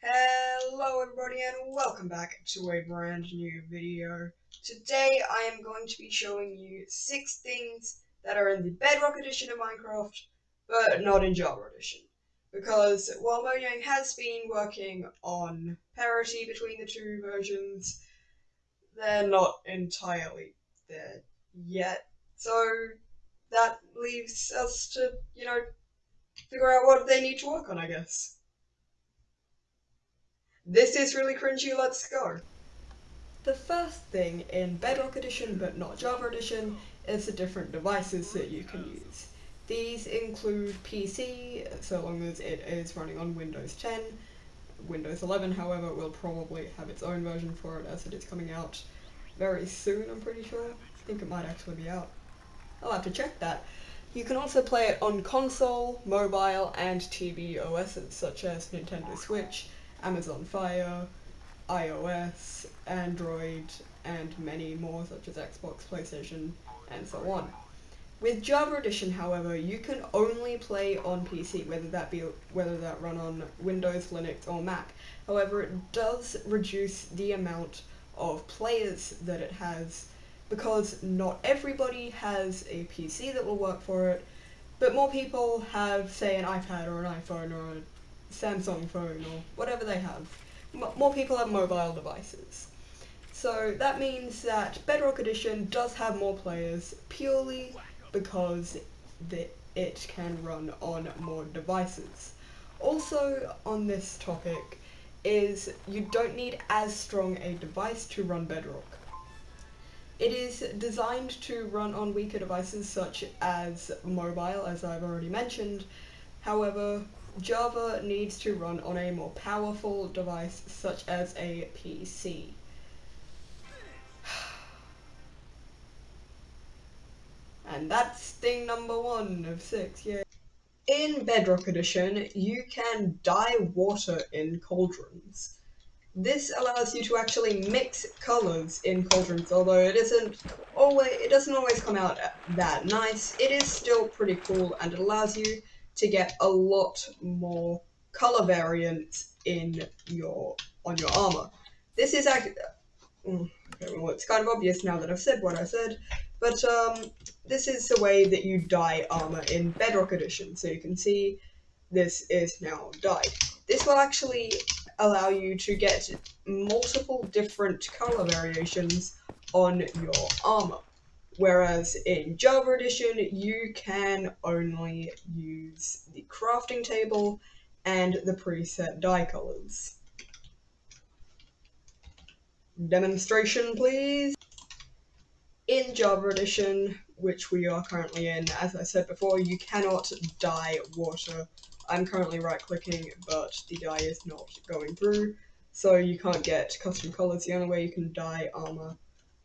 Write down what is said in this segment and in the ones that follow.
Hello everybody and welcome back to a brand new video. Today I am going to be showing you 6 things that are in the Bedrock edition of Minecraft, but not in Java edition. Because while Mojang has been working on parity between the two versions, they're not entirely there yet. So that leaves us to, you know, figure out what they need to work on, I guess. This is really cringy, let's go. The first thing in Bedrock Edition, but not Java Edition, is the different devices that you can use. These include PC, so long as it is running on Windows 10. Windows 11, however, will probably have its own version for it as it is coming out very soon, I'm pretty sure. I think it might actually be out. I'll have to check that. You can also play it on console, mobile, and TV OSs such as Nintendo Switch, Amazon Fire, iOS, Android, and many more such as Xbox, PlayStation, and so on. With Java Edition, however, you can only play on PC, whether that be whether that run on Windows, Linux, or Mac. However, it does reduce the amount of players that it has because not everybody has a PC that will work for it, but more people have, say, an iPad or an iPhone or a Samsung phone or whatever they have. M more people have mobile devices. So that means that Bedrock Edition does have more players purely because the, it can run on more devices. Also on this topic is you don't need as strong a device to run Bedrock. It is designed to run on weaker devices such as mobile, as I've already mentioned. However, Java needs to run on a more powerful device such as a PC. and that's thing number one of six, yeah. In Bedrock Edition, you can dye water in cauldrons. This allows you to actually mix colors in cauldrons, although it isn't always it doesn't always come out that nice. It is still pretty cool and it allows you to get a lot more color variants in your on your armor. This is actually mm, well, it's kind of obvious now that I've said what I said, but um, this is the way that you dye armor in Bedrock Edition. So you can see this is now dyed. This will actually allow you to get multiple different color variations on your armor. Whereas in Java Edition, you can only use the crafting table and the preset dye colors. Demonstration, please. In Java Edition, which we are currently in, as I said before, you cannot dye water. I'm currently right-clicking, but the dye is not going through, so you can't get custom colors. The only way you can dye armor,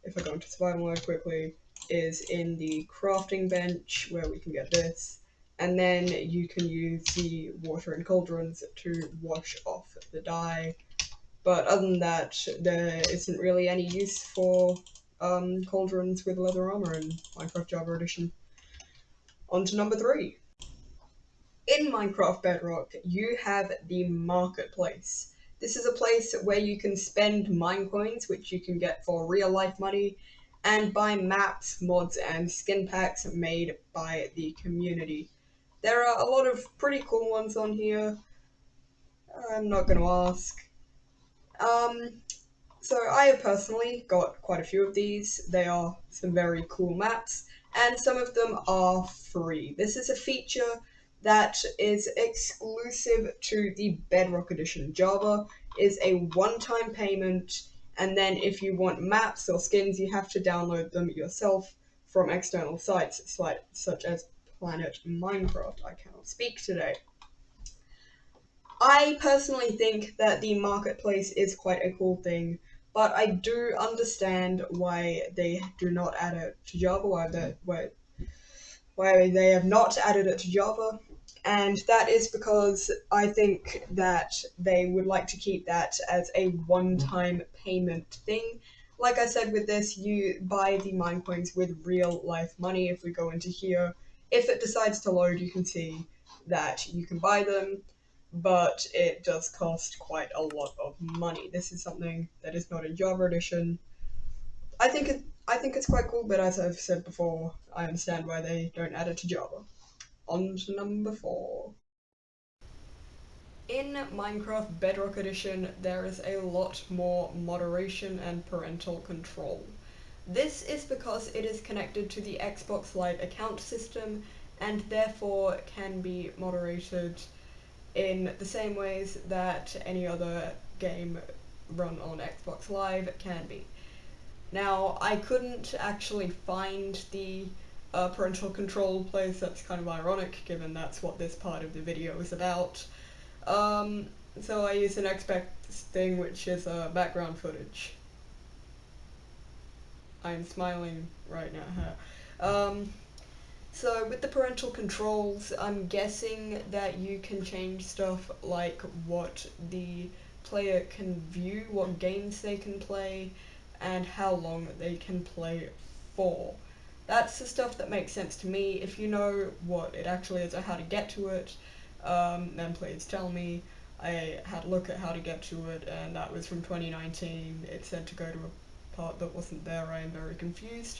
if I go into survival mode quickly, is in the crafting bench where we can get this and then you can use the water and cauldrons to wash off the dye but other than that there isn't really any use for um, cauldrons with leather armor in Minecraft Java Edition. On to number three. In Minecraft Bedrock, you have the marketplace. This is a place where you can spend Minecoins, which you can get for real life money, and buy maps, mods, and skin packs made by the community. There are a lot of pretty cool ones on here. I'm not going to ask. Um, so I have personally got quite a few of these. They are some very cool maps, and some of them are free. This is a feature that is exclusive to the Bedrock Edition. Java is a one-time payment and then if you want maps or skins, you have to download them yourself from external sites such as Planet Minecraft. I cannot speak today. I personally think that the marketplace is quite a cool thing, but I do understand why they do not add it to Java, why, why, why they have not added it to Java and that is because I think that they would like to keep that as a one-time payment thing. Like I said with this, you buy the Minecoins with real life money. If we go into here, if it decides to load, you can see that you can buy them, but it does cost quite a lot of money. This is something that is not in Java Edition. I think it I think it's quite cool, but as I've said before, I understand why they don't add it to Java. On to number four. In Minecraft Bedrock Edition, there is a lot more moderation and parental control. This is because it is connected to the Xbox Live account system and therefore can be moderated in the same ways that any other game run on Xbox Live can be. Now, I couldn't actually find the uh, parental control place, that's kind of ironic given that's what this part of the video is about. Um, so I use an Xbox thing which is uh, background footage. I'm smiling right now. Um, so with the parental controls, I'm guessing that you can change stuff like what the player can view, what games they can play, and how long they can play for. That's the stuff that makes sense to me. If you know what it actually is or how to get to it, um, then please tell me. I had a look at how to get to it, and that was from 2019. It said to go to a part that wasn't there. I am very confused.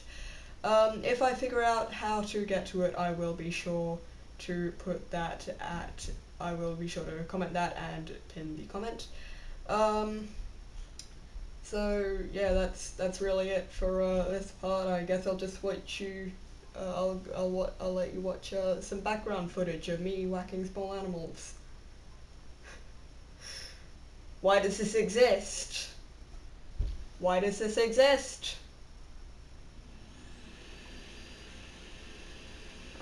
Um, if I figure out how to get to it, I will be sure to put that at, I will be sure to comment that and pin the comment. Um, so yeah, that's that's really it for uh, this part. I guess I'll just watch you. Uh, I'll I'll I'll let you watch uh, some background footage of me whacking small animals. Why does this exist? Why does this exist?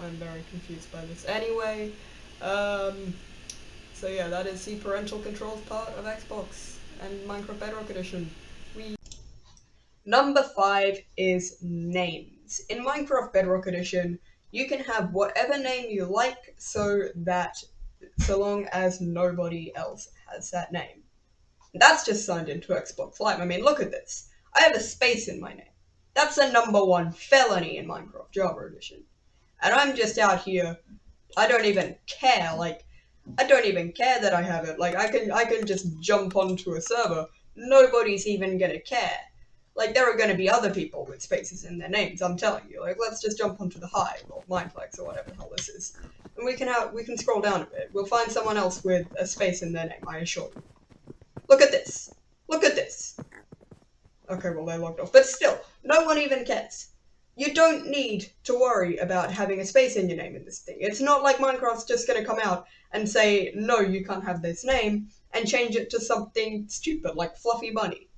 I'm very confused by this. Anyway, um, so yeah, that is the parental controls part of Xbox and Minecraft Bedrock Edition. Number five is names. In Minecraft Bedrock Edition, you can have whatever name you like, so that so long as nobody else has that name. That's just signed into Xbox Live. I mean, look at this. I have a space in my name. That's a number one felony in Minecraft Java Edition and I'm just out here. I don't even care. Like, I don't even care that I have it. Like, I can I can just jump onto a server. Nobody's even gonna care. Like, there are gonna be other people with spaces in their names. I'm telling you. Like, let's just jump onto the Hive or Mineplex or whatever the hell this is, and we can have we can scroll down a bit. We'll find someone else with a space in their name. I assure you. Look at this. Look at this. Okay, well they logged off, but still, no one even cares you don't need to worry about having a space in your name in this thing. It's not like Minecraft's just going to come out and say, no, you can't have this name, and change it to something stupid like Fluffy Bunny.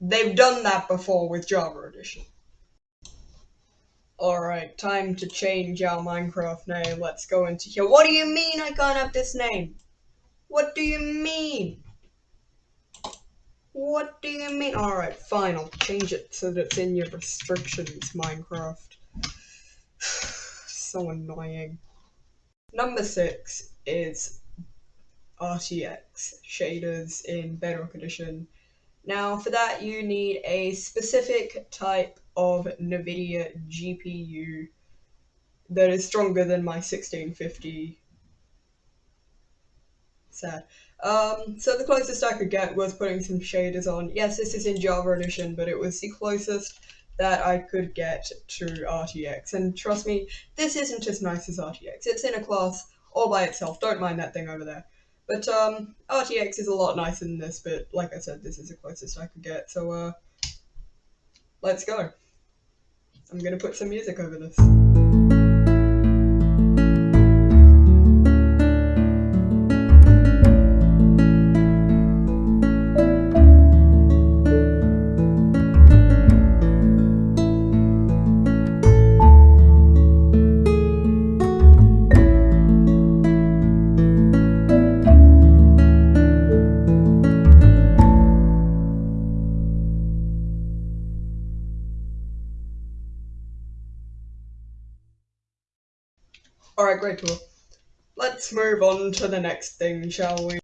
They've done that before with Java Edition. Alright, time to change our Minecraft name. Let's go into here. What do you mean I can't have this name? What do you mean? What do you mean? Alright, fine, I'll change it so that it's in your restrictions, Minecraft. so annoying. Number six is RTX shaders in Bedrock Edition. Now, for that, you need a specific type of NVIDIA GPU that is stronger than my 1650. Sad. Um, so the closest I could get was putting some shaders on. Yes, this is in Java Edition, but it was the closest that I could get to RTX. And trust me, this isn't as nice as RTX. It's in a class all by itself. Don't mind that thing over there. But um, RTX is a lot nicer than this, but like I said, this is the closest I could get. So uh, let's go. I'm gonna put some music over this. Great tour. Let's move on to the next thing, shall we?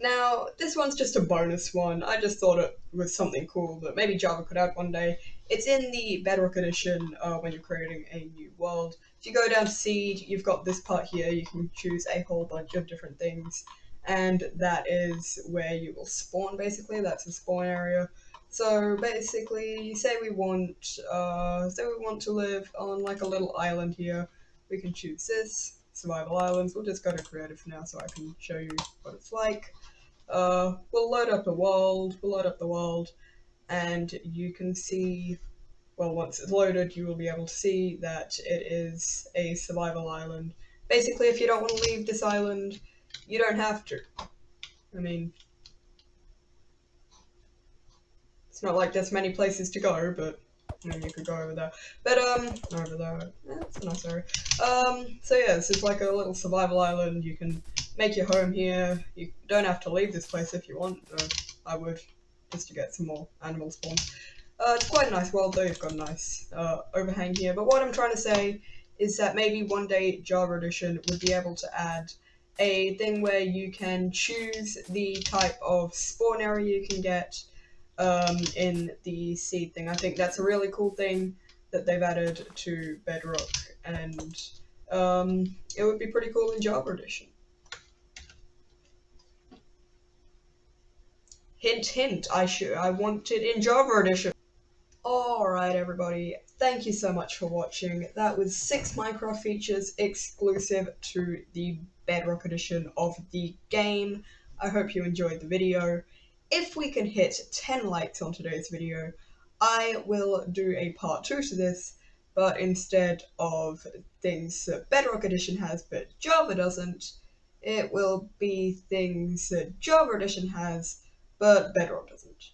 Now, this one's just a bonus one. I just thought it was something cool that maybe Java could add one day. It's in the Bedrock edition uh, when you're creating a new world. if you go down to seed, you've got this part here. You can choose a whole bunch of different things, and that is where you will spawn. Basically, that's the spawn area. So basically, say we want, uh, say we want to live on like a little island here. We can choose this survival islands. We'll just go to creative for now, so I can show you what it's like. Uh, we'll load up the world. We'll load up the world, and you can see well, once it's loaded, you will be able to see that it is a survival island. Basically, if you don't want to leave this island, you don't have to. I mean, it's not like there's many places to go, but I mean, you could go over there. But, um, over there, yeah, it's a nice area. Um, so yeah, this is like a little survival island. You can make your home here. You don't have to leave this place if you want, I would, just to get some more animal spawns. Uh, it's quite a nice world though, you've got a nice uh, overhang here. But what I'm trying to say is that maybe one day Java Edition would be able to add a thing where you can choose the type of spawn area you can get um, in the seed thing. I think that's a really cool thing that they've added to Bedrock, and um, it would be pretty cool in Java Edition. Hint, hint, I should, I want it in Java Edition. Alright everybody, thank you so much for watching. That was 6 Minecraft features exclusive to the Bedrock edition of the game. I hope you enjoyed the video. If we can hit 10 likes on today's video, I will do a part 2 to this, but instead of things that Bedrock edition has but Java doesn't, it will be things that Java edition has but Bedrock doesn't.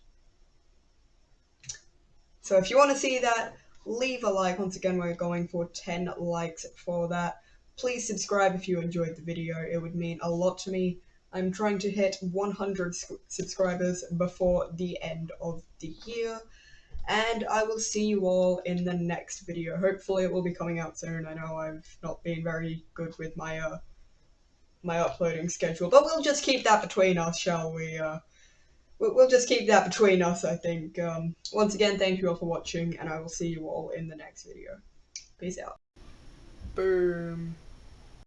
So if you want to see that, leave a like. Once again, we're going for 10 likes for that. Please subscribe if you enjoyed the video. It would mean a lot to me. I'm trying to hit 100 subscribers before the end of the year. And I will see you all in the next video. Hopefully it will be coming out soon. I know I've not been very good with my uh, my uploading schedule, but we'll just keep that between us, shall we? Uh, we'll just keep that between us, I think. Um, once again, thank you all for watching, and I will see you all in the next video. Peace out. Boom.